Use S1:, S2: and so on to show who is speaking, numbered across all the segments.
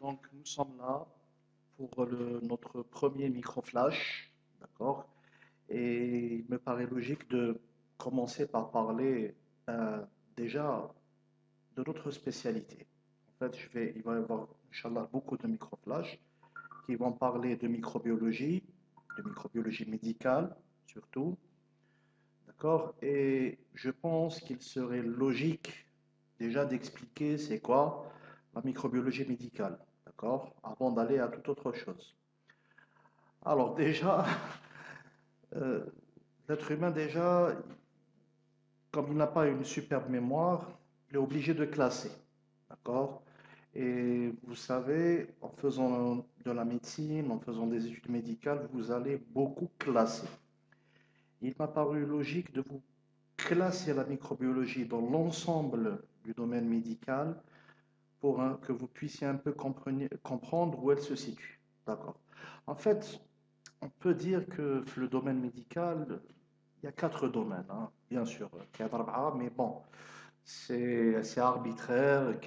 S1: Donc, nous sommes là pour notre premier micro-flash, d'accord? Et il me paraît logique de commencer par parler euh, déjà de notre spécialité. En fait, il va y avoir, beaucoup de micro-flash qui vont parler de microbiologie, de microbiologie médicale surtout, d'accord? Et je pense qu'il serait logique déjà d'expliquer c'est quoi la microbiologie médicale, d'accord? Avant d'aller à toute autre chose. Alors déjà, euh, l'être humain déjà, comme il n'a pas une superbe mémoire, il est obligé de classer, d'accord? Et vous savez, en faisant de la médecine, en faisant des études médicales, vous allez beaucoup classer. Il m'a paru logique de vous classer la microbiologie dans l'ensemble du domaine médical pour que vous puissiez un peu comprendre où elle se situe. D'accord. En fait, on peut dire que le domaine médical, il y a quatre domaines, hein, bien sûr, mais bon, c'est assez arbitraire,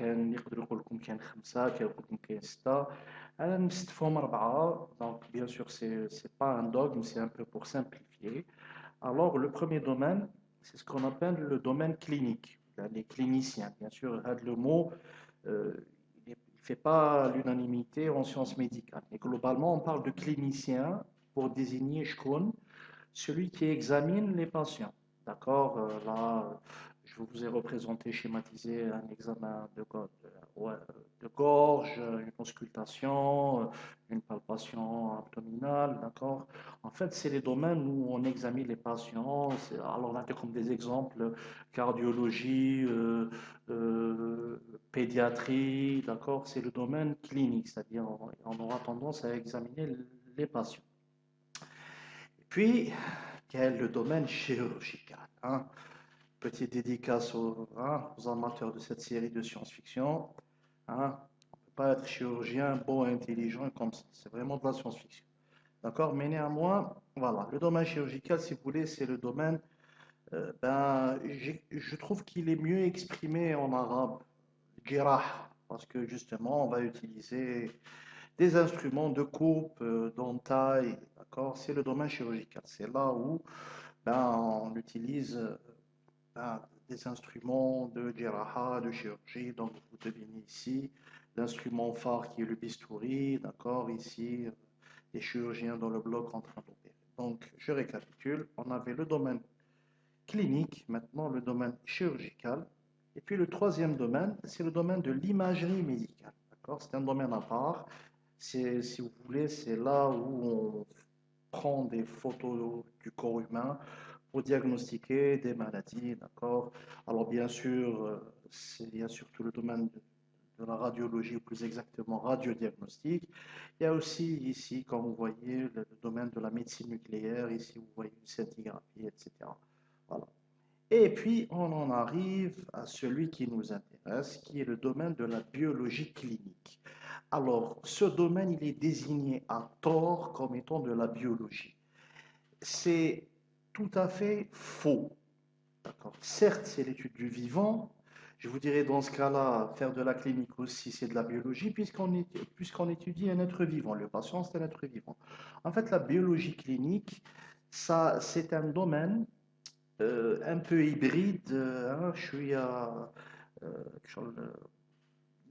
S1: donc bien sûr, c'est pas un dogme, c'est un peu pour simplifier. Alors, le premier domaine, c'est ce qu'on appelle le domaine clinique, les cliniciens, bien sûr, le mot il ne fait pas l'unanimité en sciences médicales. Mais globalement, on parle de clinicien pour désigner shkun, celui qui examine les patients. D'accord? Euh, Là, je vous ai représenté, schématisé un examen de, de gorge, une auscultation, une palpation abdominale, d'accord? En fait, c'est les domaines où on examine les patients. Alors, a comme des exemples cardiologie, euh, euh, pédiatrie, d'accord? C'est le domaine clinique, c'est-à-dire on, aura tendance à examiner les patients. Puis, quel est le domaine chirurgical, hein? Petite dédicace aux, hein, aux amateurs de cette série de science-fiction. hein. On ne peut pas être chirurgien beau intelligent comme ça. C'est vraiment de la science-fiction. D'accord? Mais néanmoins, voilà, le domaine chirurgical, si vous voulez, c'est le domaine, euh, ben, je trouve qu'il est mieux exprimé en arabe, jirah, parce que justement, on va utiliser des instruments de coupe, euh, d'entaille, d'accord? C'est le domaine chirurgical. C'est là où ben, on utilise euh, ben, des instruments de jiraha, de chirurgie. Donc, vous devinez ici l'instrument phare qui est le bistouri, d'accord? Ici, euh, les chirurgiens dans le bloc en train d'opérer. Donc, je récapitule. On avait le domaine clinique, maintenant le domaine chirurgical. Et puis le troisième domaine, c'est le domaine de l'imagerie médicale. D'accord? C'est un domaine à part. C'est, si vous voulez, c'est là où on prend des photos du corps humain diagnostiquer des maladies. D'accord? Alors bien sûr, euh, c'est- il y a surtout le domaine de, de la radiologie, ou plus exactement radiodiagnostic. Il y a aussi ici, comme vous voyez, le, le domaine de la médecine nucléaire. Ici, vous voyez une scintigraphie, etc. Voilà. Et puis, on en arrive à celui qui nous intéresse, qui est le domaine de la biologie clinique. Alors, ce domaine, il est désigné à tort comme étant de la biologie. C'est tout à fait faux. Certes, c'est l'étude du vivant. Je vous dirais dans ce cas-là, faire de la clinique aussi, c'est de la biologie, puisqu'on étudie un être vivant. Le patient, c'est un être vivant. En fait, la biologie clinique, c'est un domaine euh, un peu hybride. hein, je suis euh, je-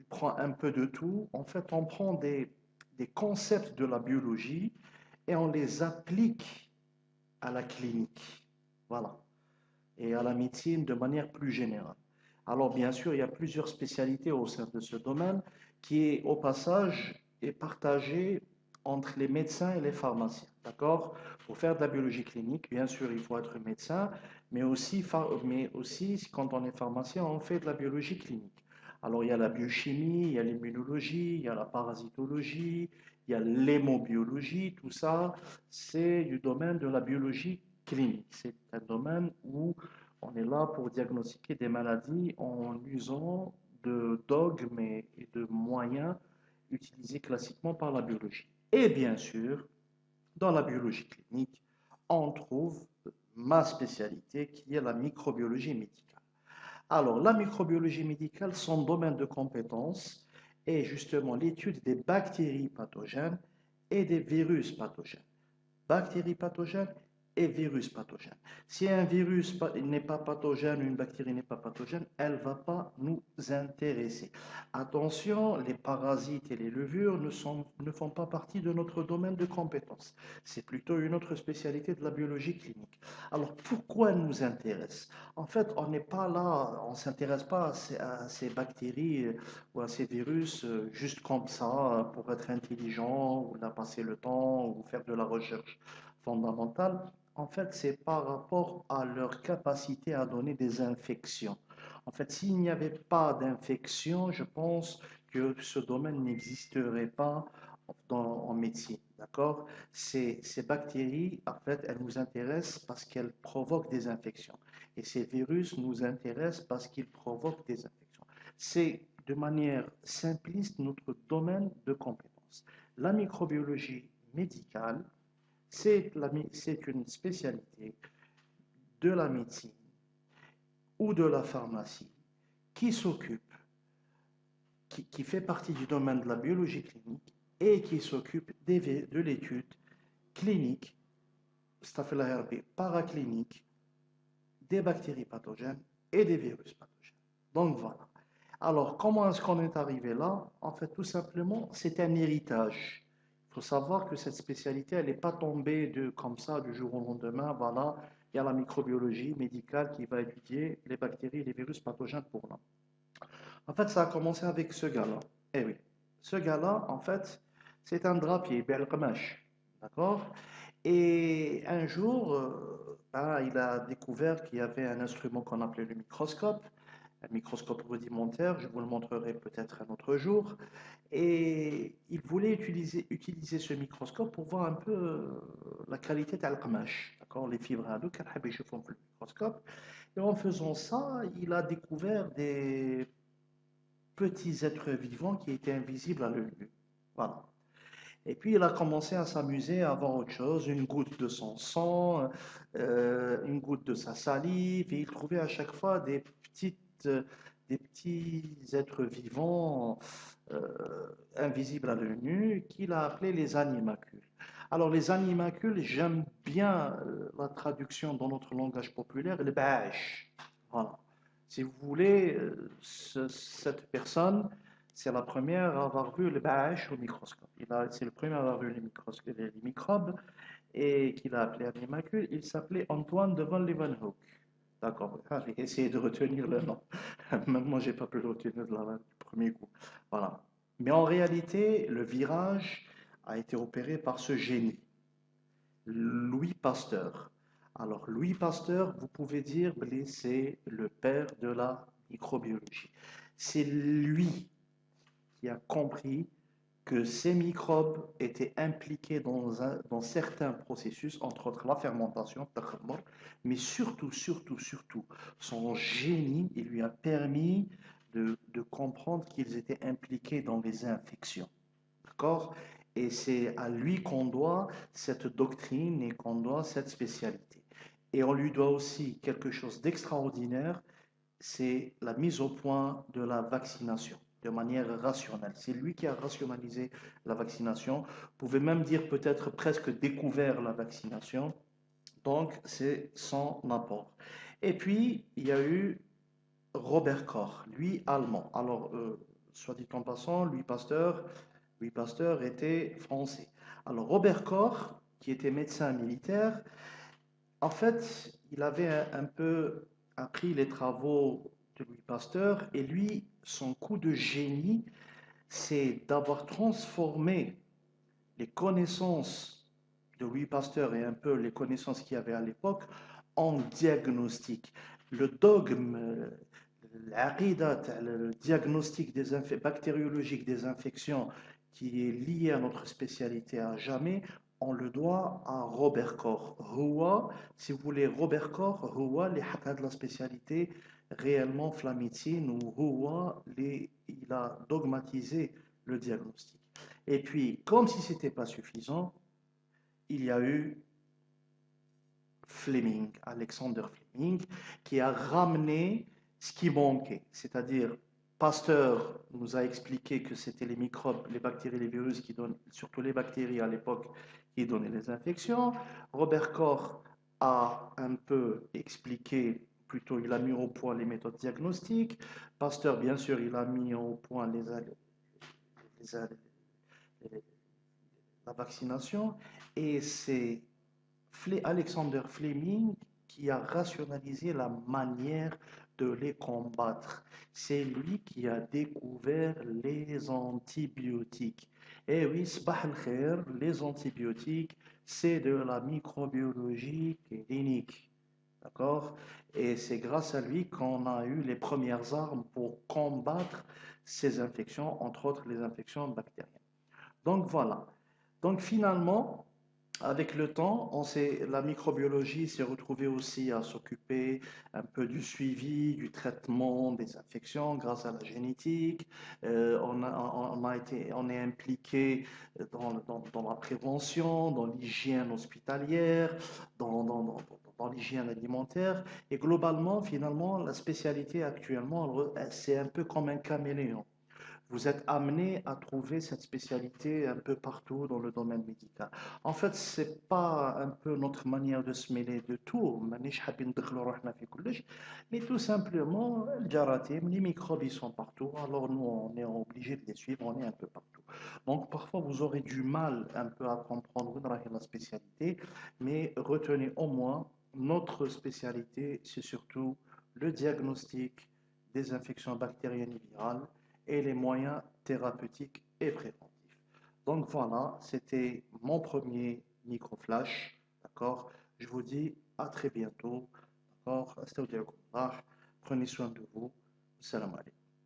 S1: prend un peu de tout. En fait, on prend des concepts de la biologie et on les applique à la clinique. Voilà. Et à la médecine de manière plus générale. Alors, bien sûr, il y a plusieurs spécialités au sein de ce domaine qui est, au passage, est partagé entre les médecins et les pharmaciens. D'accord? Pour faire de la biologie clinique, bien sûr, il faut être médecin, mais aussi, mais aussi, quand on est pharmacien, on fait de la biologie clinique. Alors, il y a la biochimie, il y a l'immunologie, il y a la parasitologie, il y a l'hémobiologie, tout ça, c'est du domaine de la biologie clinique. C'est un domaine où on est là pour diagnostiquer des maladies en usant de dogmes et de moyens utilisés classiquement par la biologie. Et bien sûr, dans la biologie clinique, on trouve ma spécialité qui est la microbiologie médicale. Alors, la microbiologie médicale, son domaine de compétence est justement l'étude des bactéries pathogènes et des virus pathogènes. Bactéries pathogènes et virus pathogène. Si un virus n'est pas pathogène, une bactérie n'est pas pathogène, elle ne va pas nous intéresser. Attention, les parasites et les levures ne, sont, ne font pas partie de notre domaine de compétence. C'est plutôt une autre spécialité de la biologie clinique. Alors pourquoi elle nous intéresse? En fait, on n'est pas là, on ne s'intéresse pas à ces, bactéries euh, ou à ces virus euh, juste comme ça pour être intelligent ou là passer le temps ou faire de la recherche fondamentale en fait, c'est par rapport à leur capacité à donner des infections. En fait, s'il n'y avait pas d'infection, je pense que ce domaine n'existerait pas en médecine. D'accord? Ces, ces bactéries, en fait, elles nous intéressent parce qu'elles provoquent des infections. Et ces virus nous intéressent parce qu'ils provoquent des infections. C'est de manière simpliste notre domaine de compétence. La microbiologie médicale, c'est une spécialité de la médecine ou de la pharmacie qui s'occupe, qui, fait partie du domaine de la biologie clinique et qui s'occupe de l'étude clinique, paraclinique, des bactéries pathogènes et des virus pathogènes. Donc voilà. Alors, comment est-ce qu'on est arrivé là? En fait, tout simplement, c'est un héritage faut savoir que cette spécialité, elle n'est pas tombée de, comme ça du jour au lendemain. Voilà, il y a la microbiologie médicale qui va étudier les bactéries et les virus pathogènes pour l'homme. En fait, ça a commencé avec ce gars-là. Eh oui, ce gars-là, en fait, c'est un drapier, Belqamash. D'accord? Et un jour, euh, ben, il a découvert qu'il y avait un instrument qu'on appelait le microscope un microscope rudimentaire, je vous le montrerai peut-être un autre jour. Et il voulait utiliser, utiliser ce microscope pour voir un peu euh, la qualité d'accord les fibres à le microscope. Et en faisant ça, il a découvert des petits êtres vivants qui étaient invisibles à l'œil. Voilà. Et puis il a commencé à s'amuser à voir autre chose, une goutte de son sang, euh, une goutte de sa salive, et il trouvait à chaque fois des petites des petits êtres vivants euh, invisibles à l'œil nu qu'il a appelés les animacules. Alors les animacules, j'aime bien euh, la traduction dans notre langage populaire, le bâche. Voilà. Si vous voulez, euh, cette personne, c'est la première à avoir vu le bâche au microscope. C'est le premier à avoir vu les, microbes et qu'il a appelé animacules. Il s'appelait Antoine de von Leeuwenhoek. D'accord, j'ai essayé de retenir le nom. Même moi, je n'ai pas pu le retenir de la, du premier coup. Voilà. Mais en réalité, le virage a été opéré par ce génie, Louis Pasteur. Alors, Louis Pasteur, vous pouvez dire, c'est le père de la microbiologie. C'est lui qui a compris que ces microbes étaient impliqués dans, un, dans, certains processus, entre autres la fermentation, mais surtout, surtout, surtout, son génie, il lui a permis de, de comprendre qu'ils étaient impliqués dans les infections. D'accord? Et c'est à lui qu'on doit cette doctrine et qu'on doit cette spécialité. Et on lui doit aussi quelque chose d'extraordinaire, c'est la mise au point de la vaccination de manière rationnelle. C'est lui qui a rationalisé la vaccination. Vous pouvez même dire peut-être presque découvert la vaccination. Donc, c'est son apport. Et puis, il y a eu Robert Koch, lui allemand. Alors, euh, soit dit en passant, lui Pasteur, lui Pasteur était français. Alors, Robert Koch, qui était médecin militaire, en fait, il avait un peu appris les travaux Louis Pasteur et lui, son coup de génie, c'est d'avoir transformé les connaissances de Louis Pasteur et un peu les connaissances qu'il y avait à l'époque en diagnostic. Le dogme, le diagnostic bactériologique des infections qui est lié à notre spécialité à jamais, on le doit à Robert Koch. Roua, si vous voulez, Robert Koch, Roua, les de la spécialité réellement Flamitine ou Roua, il a dogmatisé le diagnostic. Et puis, comme si ce n'était pas suffisant, il y a eu Fleming, Alexander Fleming, qui a ramené ce qui manquait, c'est-à-dire Pasteur nous a expliqué que c'était les microbes, les bactéries, les virus qui donnent, surtout les bactéries à l'époque, qui donnaient les infections. Robert Koch a un peu expliqué, plutôt il a mis au point les méthodes diagnostiques. Pasteur, bien sûr, il a mis au point la vaccination. Et c'est Alexander Fleming qui a rationalisé la manière de les combattre. C'est lui qui a découvert les antibiotiques. Et eh oui, les antibiotiques, c'est de la microbiologie clinique. D'accord? Et c'est grâce à lui qu'on a eu les premières armes pour combattre ces infections, entre autres les infections bactériennes. Donc voilà. Donc finalement, avec le temps, on la microbiologie s'est retrouvée aussi à s'occuper un peu du suivi, du traitement des infections grâce à la génétique. Euh, on, a, été, on est impliqué dans, dans, la prévention, dans l'hygiène hospitalière, dans, l'hygiène alimentaire. Et globalement, finalement, la spécialité actuellement, c'est un peu comme un caméléon vous êtes amené à trouver cette spécialité un peu partout dans le domaine médical. En fait, c'est pas un peu notre manière de se mêler de tout, mais tout simplement, les microbes ils sont partout, alors nous on est obligé de les suivre, on est un peu partout. Donc parfois vous aurez du mal un peu à comprendre la spécialité, mais retenez au moins notre spécialité, c'est surtout le diagnostic des infections bactériennes et virales et les moyens thérapeutiques et préventifs. Donc voilà, c'était mon premier micro-flash. D'accord? Je vous dis à très bientôt. D'accord? Prenez soin de vous. Salam alaikum.